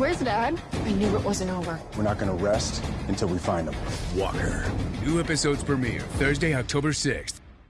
Where's Dad? I knew it wasn't over. We're not gonna rest until we find him. Walker. New episodes premiere Thursday, October 6th.